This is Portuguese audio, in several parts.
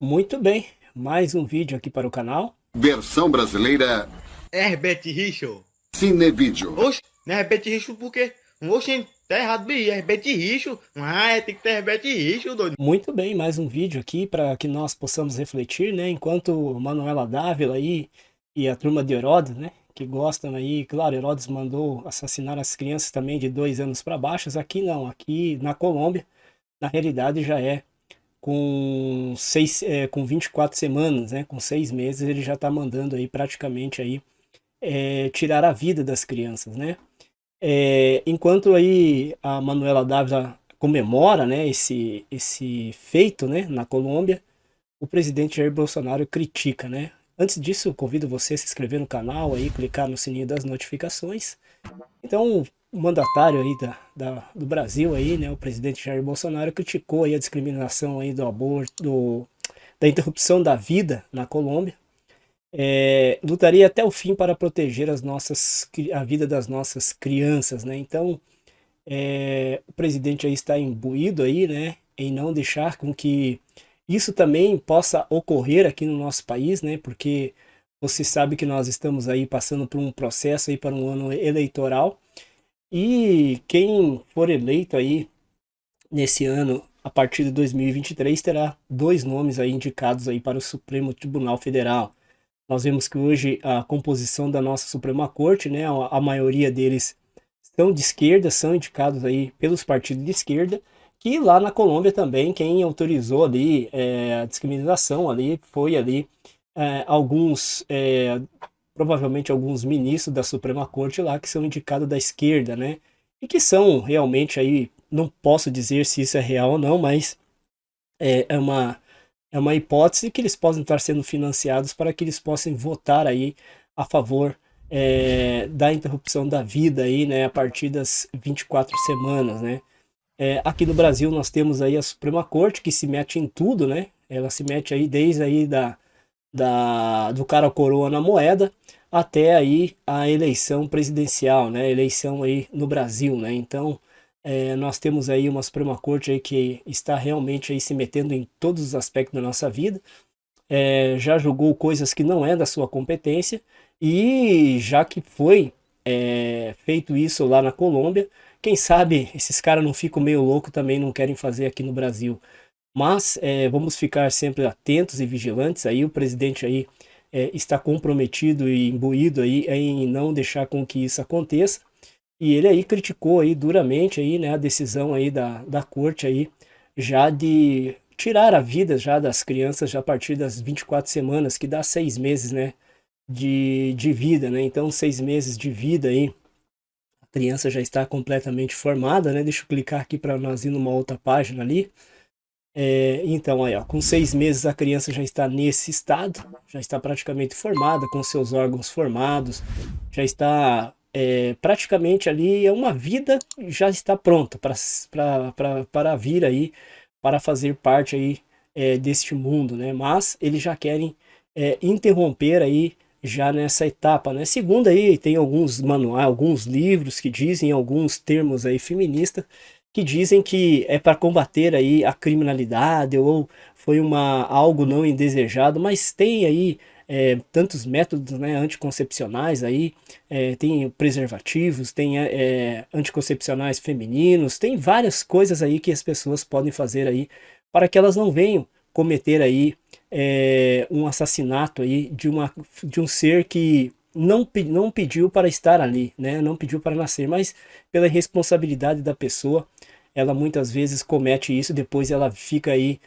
Muito bem, mais um vídeo aqui para o canal. Versão brasileira Herbert Richard. Cinevídeo. Oxe, não é Herbert Richard por quê? Oxe, tá errado, bi. É Herbert Richard. Ah, é, tem que ter Herbert Richard, doido. Muito bem, mais um vídeo aqui para que nós possamos refletir, né? Enquanto Manuela Dávila aí e a turma de Herodes, né? Que gostam aí, claro, Herodes mandou assassinar as crianças também de dois anos para baixo. Aqui não, aqui na Colômbia, na realidade já é com, seis, é, com 24 semanas, né, com seis meses, ele já está mandando aí praticamente aí, é, tirar a vida das crianças, né? É, enquanto aí a Manuela Dávila comemora né, esse, esse feito né, na Colômbia, o presidente Jair Bolsonaro critica, né? Antes disso, convido você a se inscrever no canal, aí, clicar no sininho das notificações. Então, o mandatário aí da, da, do Brasil aí, né, o presidente Jair Bolsonaro criticou aí a discriminação aí do aborto, do, da interrupção da vida na Colômbia. É, lutaria até o fim para proteger as nossas, a vida das nossas crianças, né? Então, é, o presidente aí está imbuído aí, né, em não deixar com que isso também possa ocorrer aqui no nosso país, né? Porque você sabe que nós estamos aí passando por um processo aí para um ano eleitoral e quem for eleito aí nesse ano, a partir de 2023, terá dois nomes aí indicados aí para o Supremo Tribunal Federal. Nós vemos que hoje a composição da nossa Suprema Corte, né, a maioria deles são de esquerda, são indicados aí pelos partidos de esquerda, que lá na Colômbia também quem autorizou ali é, a discriminação ali foi ali é, alguns é, provavelmente alguns ministros da Suprema Corte lá que são indicados da esquerda, né? E que são realmente aí, não posso dizer se isso é real ou não, mas é, é uma, é uma hipótese que eles podem estar sendo financiados para que eles possam votar aí a favor é, da interrupção da vida aí, né, a partir das 24 semanas, né? É, aqui no Brasil nós temos aí a Suprema Corte que se mete em tudo, né? Ela se mete aí desde aí da, da, do cara coroa na moeda até aí a eleição presidencial, né? Eleição aí no Brasil, né? Então é, nós temos aí uma Suprema Corte aí que está realmente aí se metendo em todos os aspectos da nossa vida. É, já julgou coisas que não é da sua competência e já que foi é, feito isso lá na Colômbia, quem sabe esses caras não ficam meio loucos também não querem fazer aqui no Brasil. Mas é, vamos ficar sempre atentos e vigilantes. Aí o presidente aí é, está comprometido e imbuído aí em não deixar com que isso aconteça. E ele aí criticou aí duramente aí, né, a decisão aí da, da corte aí já de tirar a vida já das crianças já a partir das 24 semanas, que dá seis meses, né, de, de vida, né? Então seis meses de vida aí, a criança já está completamente formada, né? Deixa eu clicar aqui para nós ir numa outra página ali. É, então, aí, ó, com seis meses a criança já está nesse estado, já está praticamente formada, com seus órgãos formados, já está é, praticamente ali, é uma vida já está pronta para vir aí, para fazer parte aí é, deste mundo, né? Mas eles já querem é, interromper aí já nessa etapa, né? Segundo aí, tem alguns manuais, alguns livros que dizem alguns termos aí feministas, que dizem que é para combater aí a criminalidade ou foi uma, algo não indesejado, mas tem aí é, tantos métodos né, anticoncepcionais aí, é, tem preservativos, tem é, é, anticoncepcionais femininos, tem várias coisas aí que as pessoas podem fazer aí para que elas não venham cometer aí é, um assassinato aí de, uma, de um ser que não, não pediu para estar ali, né? não pediu para nascer, mas pela responsabilidade da pessoa, ela muitas vezes comete isso, depois ela fica aí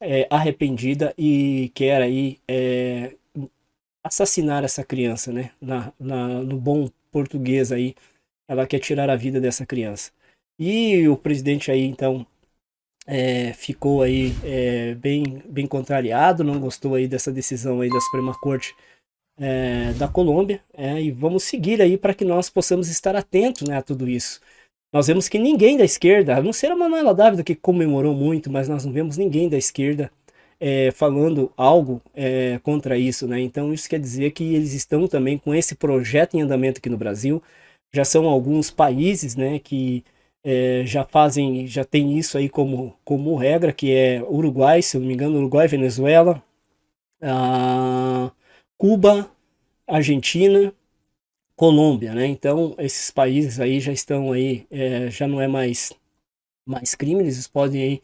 é, arrependida e quer aí é, assassinar essa criança, né? Na, na, no bom português aí, ela quer tirar a vida dessa criança. E o presidente aí, então, é, ficou aí é, bem, bem contrariado, não gostou aí dessa decisão aí da Suprema Corte é, da Colômbia, é, e vamos seguir aí para que nós possamos estar atentos né, a tudo isso. Nós vemos que ninguém da esquerda, a não ser a Manuela Dávila que comemorou muito, mas nós não vemos ninguém da esquerda é, falando algo é, contra isso, né? Então isso quer dizer que eles estão também com esse projeto em andamento aqui no Brasil. Já são alguns países, né, que é, já fazem, já tem isso aí como, como regra, que é Uruguai, se eu não me engano, Uruguai, Venezuela, Cuba, Argentina, Colômbia, né? Então esses países aí já estão aí, é, já não é mais mais crime, eles podem aí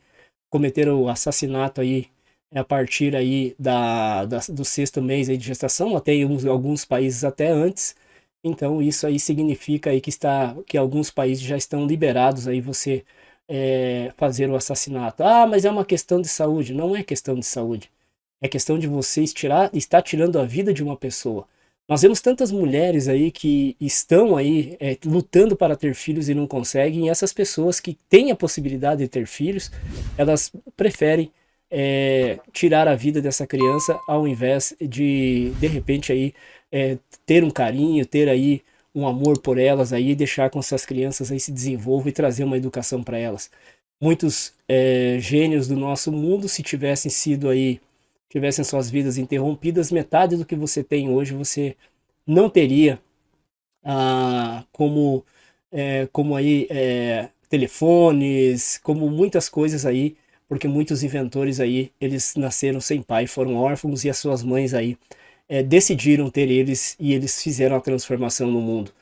cometer o assassinato aí a partir aí da, da do sexto mês aí de gestação, até em alguns, alguns países até antes. Então isso aí significa aí que está que alguns países já estão liberados aí você é, fazer o assassinato. Ah, mas é uma questão de saúde. Não é questão de saúde. É questão de você tirar, estar tirando a vida de uma pessoa. Nós vemos tantas mulheres aí que estão aí é, lutando para ter filhos e não conseguem, e essas pessoas que têm a possibilidade de ter filhos, elas preferem é, tirar a vida dessa criança ao invés de, de repente, aí, é, ter um carinho, ter aí um amor por elas aí, deixar com essas crianças aí se desenvolvam e trazer uma educação para elas. Muitos é, gênios do nosso mundo, se tivessem sido aí tivessem suas vidas interrompidas, metade do que você tem hoje você não teria ah, como, é, como aí é, telefones, como muitas coisas aí, porque muitos inventores aí, eles nasceram sem pai, foram órfãos e as suas mães aí é, decidiram ter eles e eles fizeram a transformação no mundo.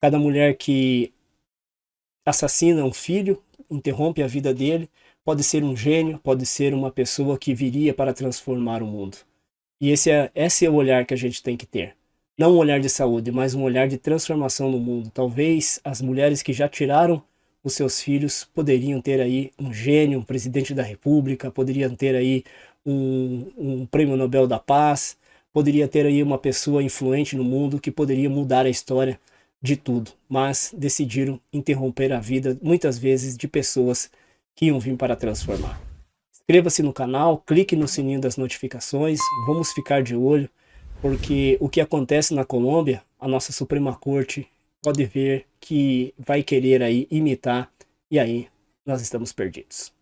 Cada mulher que assassina um filho, interrompe a vida dele, Pode ser um gênio, pode ser uma pessoa que viria para transformar o mundo. E esse é, esse é o olhar que a gente tem que ter. Não um olhar de saúde, mas um olhar de transformação no mundo. Talvez as mulheres que já tiraram os seus filhos poderiam ter aí um gênio, um presidente da república, poderiam ter aí um, um prêmio Nobel da Paz, poderia ter aí uma pessoa influente no mundo que poderia mudar a história de tudo. Mas decidiram interromper a vida, muitas vezes, de pessoas que iam vir para transformar. Inscreva-se no canal, clique no sininho das notificações, vamos ficar de olho, porque o que acontece na Colômbia, a nossa Suprema Corte pode ver que vai querer aí imitar, e aí nós estamos perdidos.